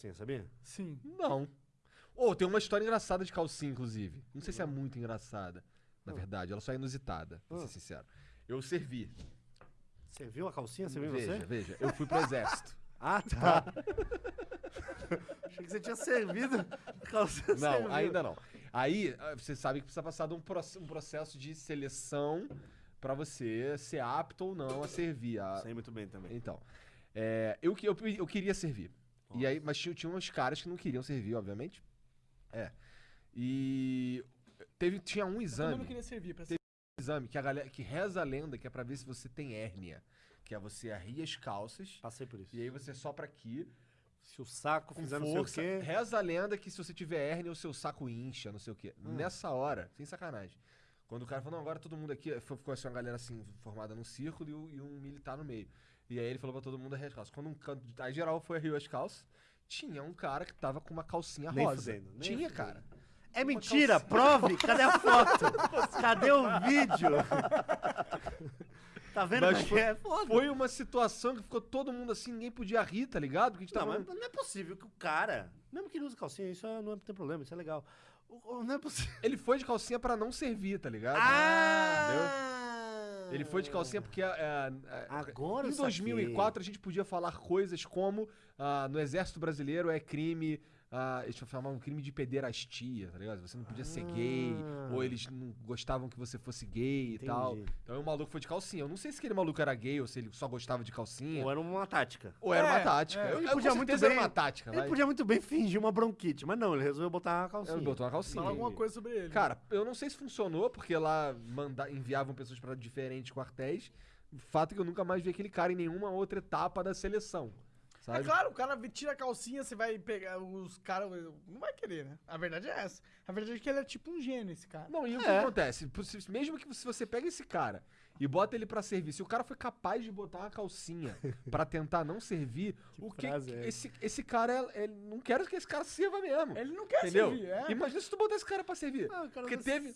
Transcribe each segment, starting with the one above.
Sim, sabia? Sim. Não. Ou tem uma história engraçada de calcinha, inclusive. Não sei se é muito engraçada, na verdade. Ela só é inusitada, pra ser Ah. sincero. Eu servi. Você viu a calcinha? Você viu veja, você? veja. Eu fui pro exército. Ah, tá. Achei que você tinha servido a calcinha. Não, serviu. ainda não. Aí, ah, você sabe que precisa passar de um, um processo de seleção pra você ser apto ou não a servir. A... Sei muito bem também. Então, é, eu, que- eu, eu queria servir. E aí, mas tinha, tinha uns caras que não queriam servir, obviamente. É. E teve, tinha um Todo exame. mundo queria servir pra Teve- exame que a galera que reza a lenda que é pra ver se você tem hérnia, que é você arria as calças Passei por isso. e aí você sopra aqui Se o saco fizer não força. sei o quê... Reza a lenda que se você tiver hérnia o seu saco incha, não sei o quê. Hum. Nessa hora, sem sacanagem. Quando o cara falou, não, agora todo mundo aqui, ficou assim uma galera assim formada num círculo e, e um militar no meio. E aí ele falou pra todo mundo arria as calças. Quando um canto, aí geral foi arria as calças, tinha um cara que tava com uma calcinha Nem rosa. fudendo, nem tinha, fudendo. cara. É mentira, prove! Cadê a foto? Cadê o vídeo? tá vendo Mas como foi- é foda? Foi uma situação que ficou todo mundo assim, ninguém podia rir, tá ligado? Porque a gente Não, tava mas não é possível que o cara, mesmo que ele use calcinha, isso é- não é- tem problema, isso é legal. O- o- Não é possível. Ele foi de calcinha pra não servir, tá ligado? Ah! Ele foi de calcinha porque é, é, Agora eu em 2004 a gente podia falar coisas como ah, no Exército Brasileiro é crime, ah, eles chamavam um crime de pederastia, tá ligado? Você não podia ser gay, Ah. ou eles não gostavam que você fosse gay e tal. Entendi. Então o maluco foi de calcinha. Eu não sei se aquele maluco era gay ou se ele só gostava de calcinha. Ou era uma tática. Ou era uma É, tática. é. Eu, Ele eu, podia muito bem- era uma tática, Ele vai. podia muito bem fingir uma bronquite, mas não, ele resolveu botar a calcinha. Ele botou uma calcinha. Fala alguma coisa sobre ele. Cara, eu não sei se funcionou, porque lá manda, enviavam pessoas para diferentes quartéis. O fato é que eu nunca mais vi aquele cara em nenhuma outra etapa da seleção. É Sabe? claro, o cara tira a calcinha, você vai pegar os caras. Não vai querer, né? A verdade é essa. A verdade é que ele é tipo um gênio, esse cara. Não, e o que É. acontece? Mesmo que se você pega esse cara e bota ele pra servir, se o cara foi capaz de botar uma calcinha pra tentar não servir, o que é esse, esse cara, ele não quero que esse cara sirva mesmo. Ele não quer Entendeu? servir, é. Imagina se tu botar esse cara pra servir. Ah, o cara Porque teve.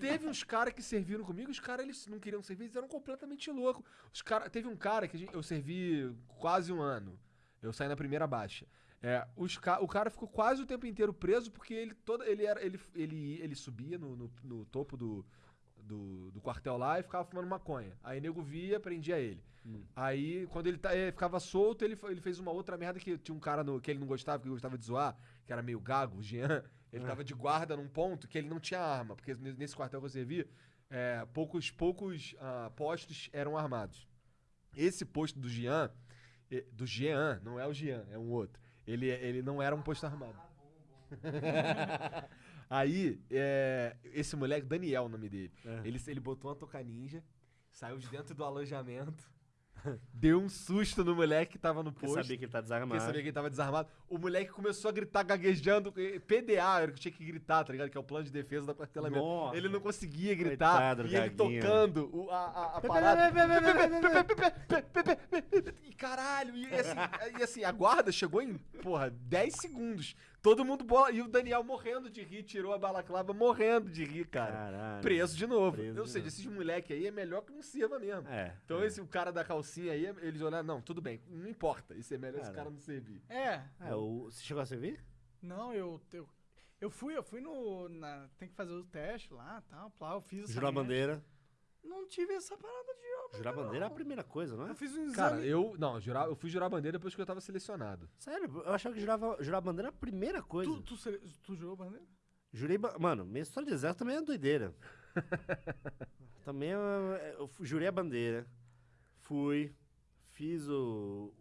Teve uns caras que serviram comigo, os caras eles não queriam servir, eles eram completamente loucos. Os cara, teve um cara que gente- eu servi quase um ano. Eu saí na primeira baixa. É, os ca- o cara ficou quase o tempo inteiro preso porque ele toda ele era ele, ele, ele subia no, no, no topo do, do, do quartel lá e ficava fumando maconha. Aí nego via, prendia ele. Aí quando ele, tá, ele ficava solto, ele, ele fez uma outra merda que tinha um cara no, que ele não gostava, que gostava de zoar, que era meio gago, o Jean. Ele tava de guarda num ponto que ele não tinha arma, porque ne- nesse quartel que eu servi, é, poucos, poucos ah, postos eram armados. Esse posto do Jean, do Jean, não é o Jean, é um outro. Ele, ele não era um posto armado. Aí, é, esse moleque, Daniel, o nome dele, É. ele, ele botou uma toca ninja, saiu de dentro do alojamento, deu um susto no moleque que tava no Porque posto. sabia que ele tá Porque desarmado. sabia que ele tava desarmado. O moleque começou a gritar gaguejando. eh, PDA, era o que tinha que gritar, tá ligado? Que é o plano de defesa quartelamento. Nossa. Ele não conseguia gritar. Coitado do e ele Gaguinho. tocando o- a, a, a parada. E caralho, e assim, e assim, a guarda chegou em, porra, 10 segundos. Todo mundo bola. E o Daniel morrendo de rir, tirou a balaclava morrendo de rir, cara. Caralho. Preso de novo. Preso Ou de seja, novo. esses moleque aí é melhor que não sirva mesmo. É. Então é. esse o cara da calcinha aí, eles olharam, não, tudo bem, não importa. Isso é melhor esse Cara. não servir. É. É, o... Você chegou a servir? Não, eu. Eu, eu fui, eu fui no. Na, tem que fazer o teste lá tal. Lá, eu fiz essa Jurar a bandeira. Não tive essa parada de jurar Jurar a bandeira é a primeira coisa, não é? Eu fiz um exame. Cara, eu. Não, jurar, eu fui jurar a bandeira depois que eu tava selecionado. Sério, eu achava que jurava, jurar a bandeira era a primeira coisa. tu, tu, sele- tu jurou bandeira? Jurei. ba- Mano, minha história de exército também é doideira. também é- eu fu- jurei a bandeira. Fui. Fiz o.